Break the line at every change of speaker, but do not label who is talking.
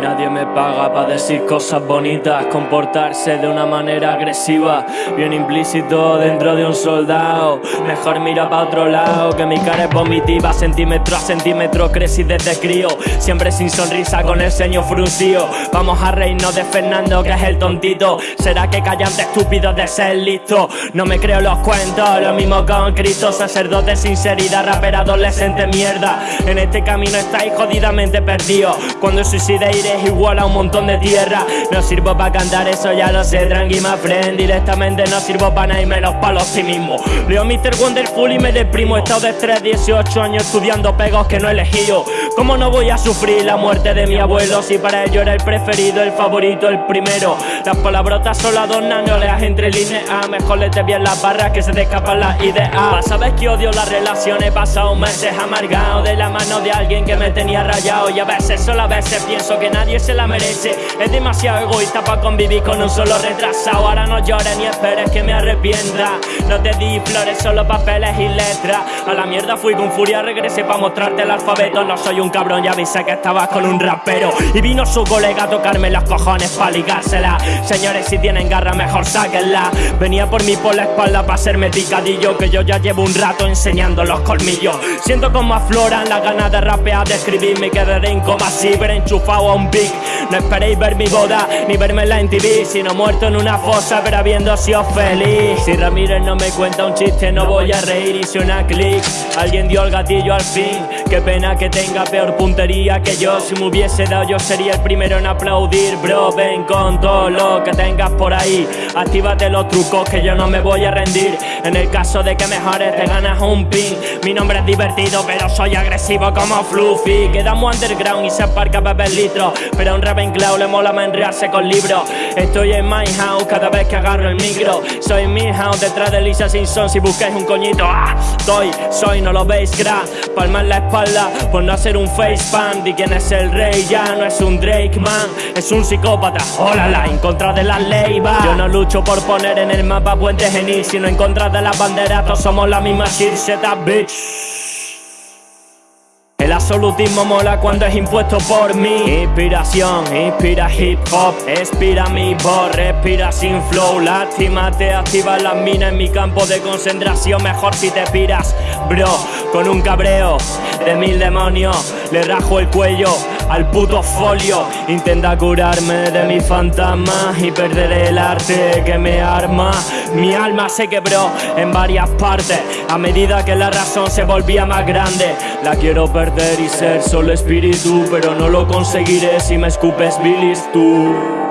Nadie me paga para decir cosas bonitas, comportarse de una manera agresiva, bien implícito dentro de un soldado. Mejor mira para otro lado, que mi cara es vomitiva, centímetro a centímetro crecí desde crío, siempre sin sonrisa con el ceño fruncido. Vamos a reírnos de Fernando, que es el tontito. ¿Será que callante estúpido de ser listo? No me creo los cuentos, lo mismo con Cristo, sacerdote sinceridad, rapper adolescente mierda. En este camino estáis jodidamente perdidos. Cuando suicide iré igual a un montón de tierra. No sirvo para cantar, eso ya lo sé, tranqui my friend. Directamente no sirvo para nada y menos para los sí mismo. Leo Mr. Wonderful y me deprimo. Estado de estrés, 18 años estudiando pegos que no he elegido ¿Cómo no voy a sufrir la muerte de mi abuelo? Si para ello era el preferido, el favorito, el primero. Las palabrotas solo adornan, no leas entre líneas. Mejor te bien las barras que se te escapan las ideas. Sabes que odio las relaciones, he pasado meses amargado De la mano de alguien que me tenía rayado. Y a veces, solo a veces pienso que nadie se la merece. Es demasiado egoísta para convivir con un solo retrasado. Ahora no llores ni esperes que me arrepienta. No te di flores, solo papeles y letras. A la mierda fui con furia, regresé para mostrarte el alfabeto. No soy un cabrón, ya avisé que estabas con un rapero. Y vino su colega a tocarme los cojones para ligársela. Señores, si tienen garra mejor sáquenla. Venía por mí por la espalda para hacerme picadillo Que yo ya llevo un rato enseñando los colmillos. Siento como afloran las ganas de rapear, de escribir Me quedaré en coma pero enchufado a un big No esperéis ver mi boda, ni verme en la TV Sino muerto en una fosa, pero habiendo sido feliz. Si Ramírez no me cuenta un chiste, no voy a reír y suena click Alguien dio el gatillo al fin Qué pena que tenga peor puntería que yo. Si me hubiese dado yo sería el primero en aplaudir Bro, ven con todo lo que tengas por ahí. Actívate los trucos que yo no me voy a rendir En el caso de que mejores te ganas un pin. Mi nombre es divertido pero soy agresivo como Fluffy. Quedamos underground y se aparca beber litro. Pero a un Ravenclaw le mola enrearse con libros. Estoy en my house cada vez que agarro el micro. Soy mi house detrás de Lisa Simpson si buscáis un coñito ¡Ah! Estoy, soy, no lo veis crack Palma en la espalda por no hacer un facepalm Di quién es el rey, ya no es un Drake man Es un psicópata, ¡Hola! en contra de la ley va. Yo no lucho por poner en el mapa puentes genil Sino en contra de las banderas, todos somos la misma shit, bitch. El absolutismo mola cuando es impuesto por mí. Inspiración, inspira hip hop Expira mi voz, respira sin flow. Lástima te activa las minas en mi campo de concentración. Mejor si te piras, bro Con un cabreo de mil demonios. Le rajo el cuello al puto folio. Intenta curarme de mis fantasmas Y perderé el arte que me arma. Mi alma se quebró en varias partes. A medida que la razón se volvía más grande La quiero perder y ser solo espíritu Pero no lo conseguiré si me escupes bilis tú